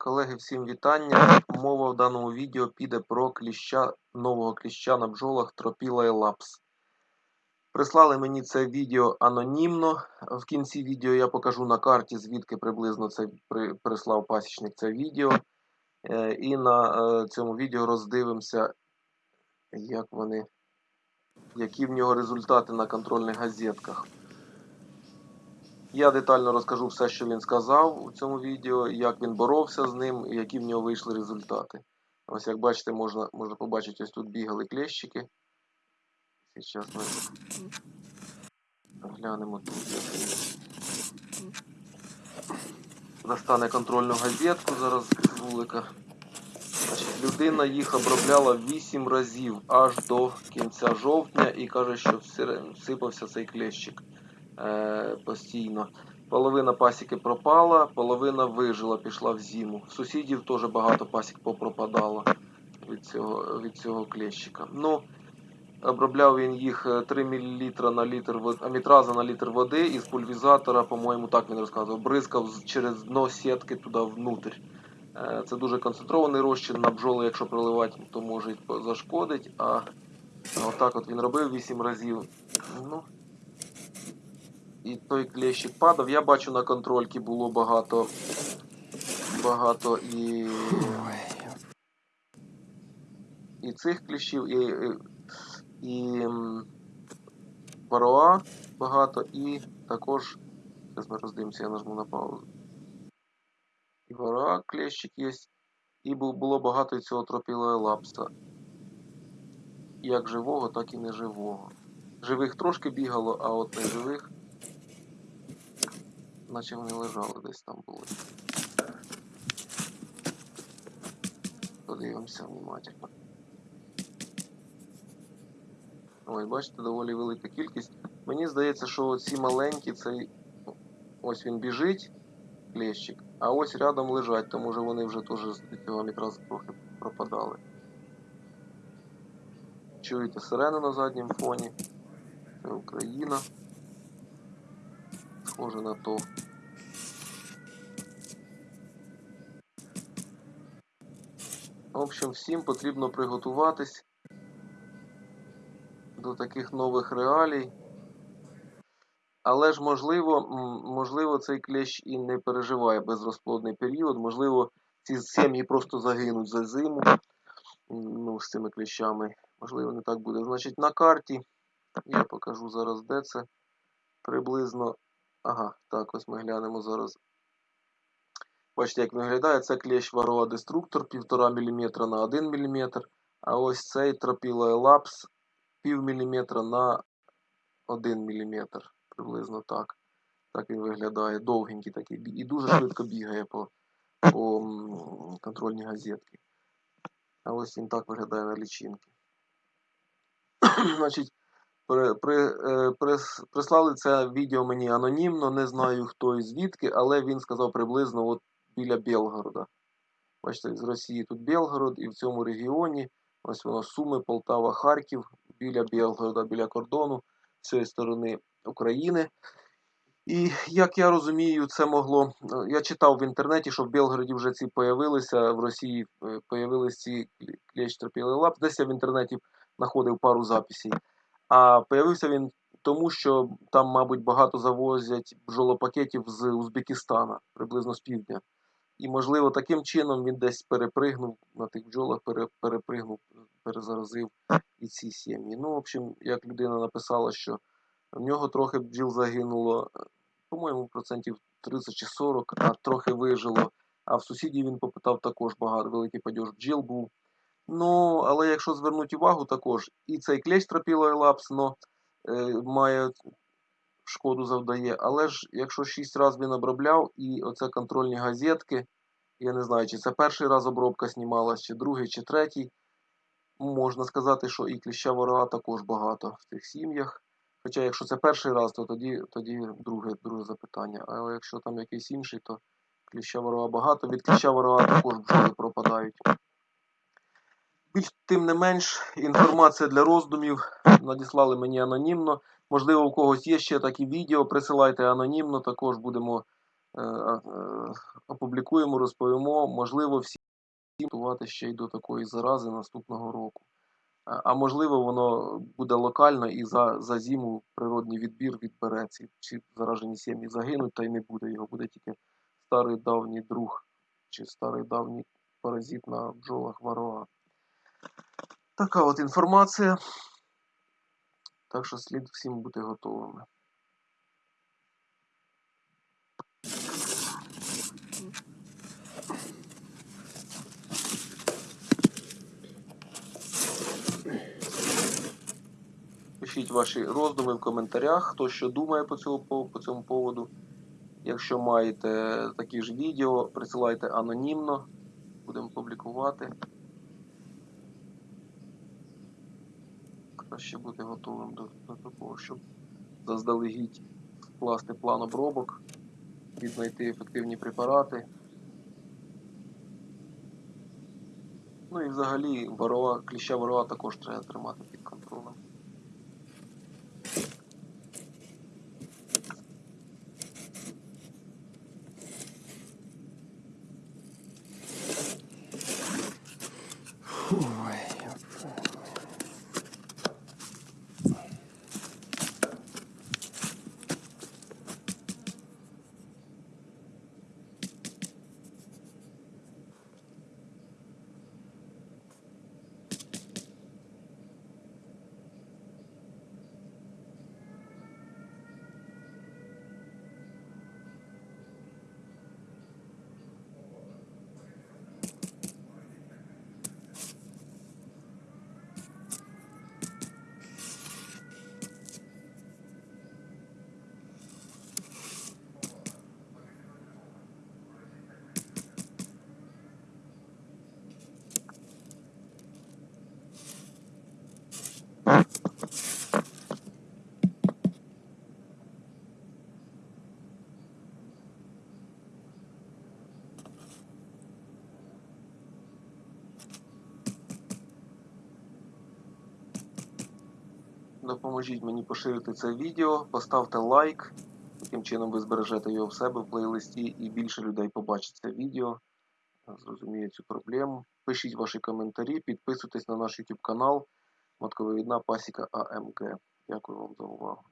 Колеги, всім вітання. Мова в даному відео піде про кліща, нового кліща на бджолах Тропіла Елапс. Прислали мені це відео анонімно. В кінці відео я покажу на карті, звідки приблизно це при, прислав пасічник це відео. Е, і на е, цьому відео роздивимося, як вони, які в нього результати на контрольних газетках. Я детально розкажу все, що він сказав у цьому відео, як він боровся з ним і які в нього вийшли результати. Ось як бачите, можна можна побачити, ось тут бігали клещики. Зараз ми глянемо тут. Достане контрольну газетку зараз з вулика. Значить, людина їх обробляла 8 разів аж до кінця жовтня і каже, що всипався цей клещик постійно. Половина пасіки пропала, половина вижила, пішла в зиму. Сусідів теж багато пасік попропадало від цього від цього клещика. Ну, Обробляв він їх 3 мл на літр амітраза на літр води із пульвізатора, по-моєму, так він розказував, бризкав через дно сітки туди внутрь. Е, це дуже концентрований розчин на бджоли, якщо проливати, то може зашкодить. А отак от він робив 8 разів. Ну, і той клещик падав. Я бачу на контрольці було багато багато і і цих кліщів, і і вароа багато, і також, зараз ми роздивимося, я нажму на паузу. І вароа клещик є, і було багато цього тропілого лапса. Як живого, так і неживого. Живих трошки бігало, а от неживих наче вони лежали десь там були. Подивимося внимательно. Ось, бачите, доволі велика кількість. Мені здається, що ці маленькі, цей ось він біжить, клещик, а ось рядом лежать, тому що вони вже теж з цього якраз трохи пропадали. Чуєте сирену на задньому фоні. Це Україна схоже на то. В общем, всім потрібно приготуватись до таких нових реалій. Але ж, можливо, можливо, цей клещ і не переживає безрозплодний період. Можливо, ці сім'ї просто загинуть за зиму ну, з цими клещами. Можливо, не так буде. Значить, на карті я покажу зараз, де це приблизно Ага, так, ось ми глянемо зараз. Бачите, як виглядає. Це клещ варроа деструктор 1,5 мм на 1 мм. А ось цей тропілаелапс пів міліметра на 1 мм. Приблизно так. Так він виглядає. Довгенький такий. І дуже швидко бігає по по контрольній газетці. А ось він так виглядає на лічинки. Значить, при, при, е, прис, прислали це відео мені анонімно, не знаю хто і звідки, але він сказав приблизно от біля Белгорода. Бачите, з Росії тут Белгород, і в цьому регіоні ось воно Суми, Полтава, Харків, біля Белгорода, біля кордону з цієї сторони України. І як я розумію, це могло. Я читав в інтернеті, що в Белгороді вже ці появилися, в Росії появилися ці тропіли лап. Десь я в інтернеті знаходив пару записей. А появився він тому, що там, мабуть, багато завозять бджолопакетів з Узбекистана, приблизно з півдня. І, можливо, таким чином він десь перепригнув на тих бджолах, перепригнув, перезаразив і ці сім'ї. Ну, в общем, як людина написала, що в нього трохи бджіл загинуло, по-моєму, процентів 30 чи 40, а трохи вижило. А в сусідів він попитав також багато великий падеж бджіл був. Ну, але якщо звернути увагу, також і цей клещ тропілаелапс, но е, має шкоду завдає. Але ж якщо 6 разів він обробляв, і оце контрольні газетки, я не знаю, чи це перший раз обробка знімалась, чи другий, чи третій. Можна сказати, що і кліща ворога також багато в цих сім'ях. Хоча, якщо це перший раз, то тоді тоді друге друге запитання. Але якщо там якийсь інший, то кліща ворога багато. Від кліща ворога також бджоли пропадають. Більш тим не менш, інформація для роздумів надіслали мені анонімно. Можливо, у когось є ще такі відео, присилайте анонімно, також будемо е, е, опублікуємо, розповімо, можливо, всі готувати ще й до такої зарази наступного року. А а можливо, воно буде локально і за, за зиму природний відбір відбереться. Всі заражені сім'ї загинуть, та й не буде його. Буде тільки старий давній друг чи старий давній паразит на бджолах варога. Така от інформація. Так що слід всім бути готовими. Пишіть ваші роздуми в коментарях, хто що думає по цьому, по, цьому поводу. Якщо маєте такі ж відео, присилайте анонімно, будемо публікувати. Краще бути готовим до, до такого, щоб заздалегідь вкласти план обробок, віднайти ефективні препарати. Ну і взагалі ворова, кліща ворова також треба тримати під контролем. Допоможіть мені поширити це відео, поставте лайк. Таким чином ви збережете його в себе в плейлисті і більше людей побачить це відео, зрозуміє цю проблему. Пишіть ваші коментарі, підписуйтесь на наш YouTube канал Матковидна Пасіка АМГ. Дякую вам за увагу.